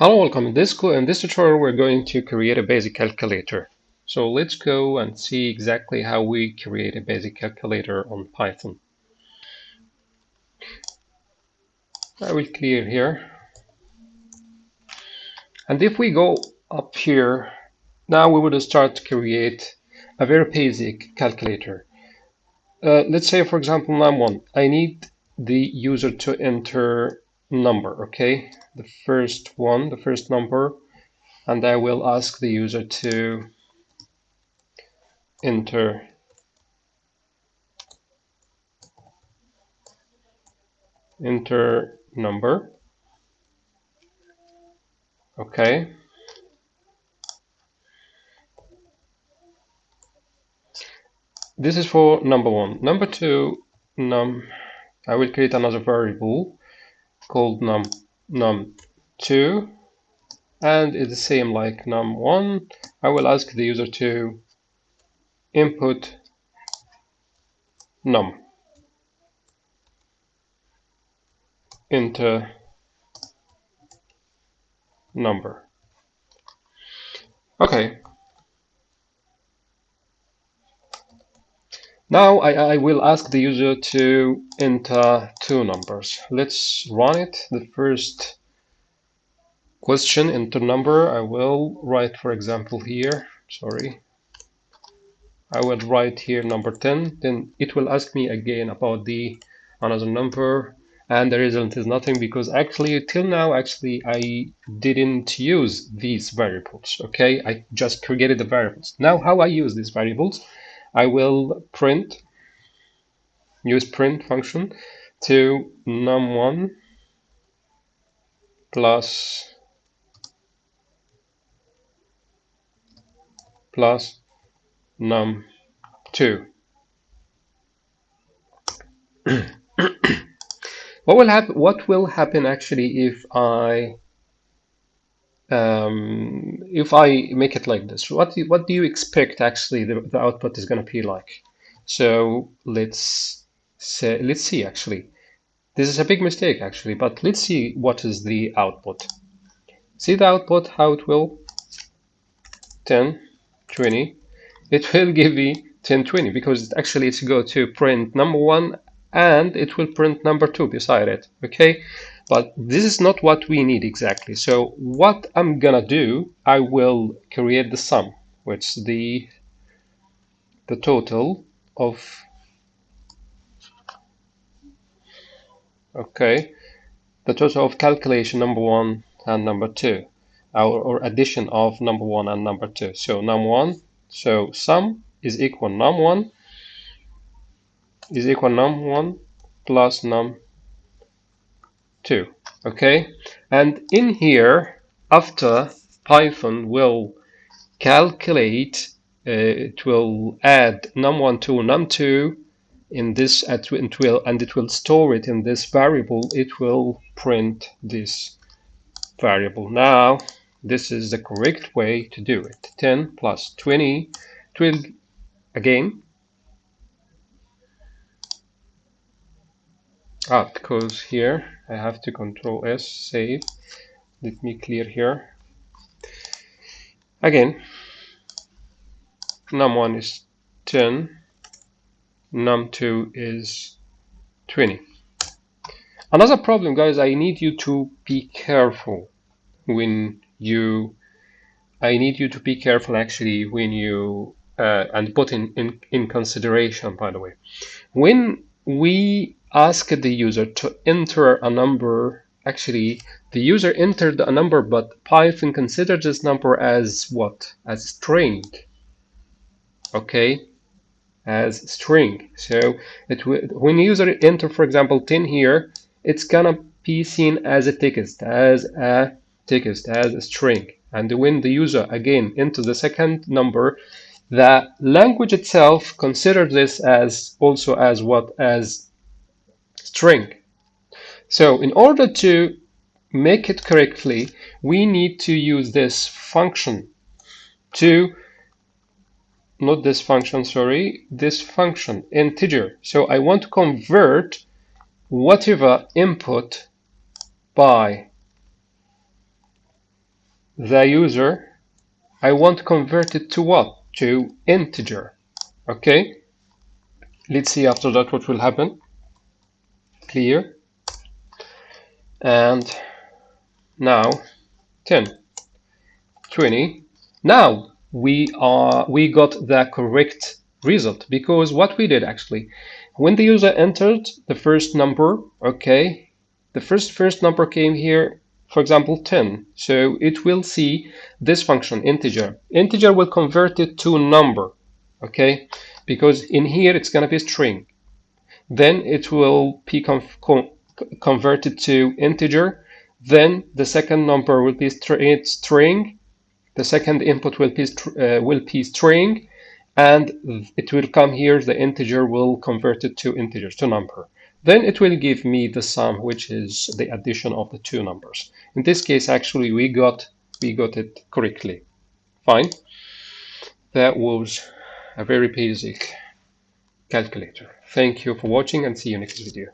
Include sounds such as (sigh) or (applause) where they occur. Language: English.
Hello, welcome. In this, in this tutorial, we're going to create a basic calculator. So let's go and see exactly how we create a basic calculator on Python. I will clear here. And if we go up here, now we would start to create a very basic calculator. Uh, let's say, for example, num1. I need the user to enter number, okay? The first one, the first number, and I will ask the user to enter enter number. Okay. This is for number one. Number two, num I will create another variable called num num2 and it's the same like num1 I will ask the user to input num. Into number. Okay Now I, I, will ask the user to enter two numbers. Let's run it. The first question enter number. I will write for example here. Sorry. I will write here number 10 then it will ask me again about the another number. And the result is nothing because actually till now actually I didn't use these variables okay? I just created the variables. Now how I use these variables I will print, use print function to num1 plus plus num2. (clears throat) what will happen what will happen actually if I um, if I make it like this, what do, what do you expect actually the, the output is going to be like? So let's say, let's see actually. This is a big mistake actually, but let's see what is the output. See the output, how it will 10, 20. It (laughs) will give me 10, 20 because actually it's go to print number one and it will print number two beside it. Okay, but this is not what we need exactly. So what I'm gonna do, I will create the sum, which is the the total of okay the total of calculation number one and number two or, or addition of number one and number two so num one so sum is equal num one is equal num one plus num 2 okay? And in here after Python will calculate uh, it will add num1 to num2 in this at it will and it will store it in this variable it will print this variable. Now this is the correct way to do it. 10 plus 20 it will again ah because here. I have to control S save. Let me clear here. Again. Num1 is 10 num2 is 20 another problem guys I need you to be careful when you I need you to be careful actually when you uh, and put in, in in consideration by the way. When we ask the user to enter a number actually the user entered a number but Python considers this number as what? As string. Okay? As string. So it when user enter for example 10 here it's gonna be seen as a text as a text as a string. And when the user again enter the second number the language itself considers this as also as what? As string. So in order to make it correctly, we need to use this function to, not this function, sorry, this function, integer. So I want to convert whatever input by the user I want to convert it to what to integer okay let's see after that what will happen clear. And now 10 20 now we are we got the correct result because what we did actually when the user entered the first number okay the first first number came here for example 10 so it will see this function integer. Integer will convert it to number okay? Because in here it's going to be string then it will be converted to integer. Then the second number will be string. The second input will be, uh, will be string. And it will come here. The integer will convert it to integer to number. Then it will give me the sum which is the addition of the two numbers. In this case actually we got we got it correctly. Fine. That was a very basic calculator. Thank you for watching and see you next video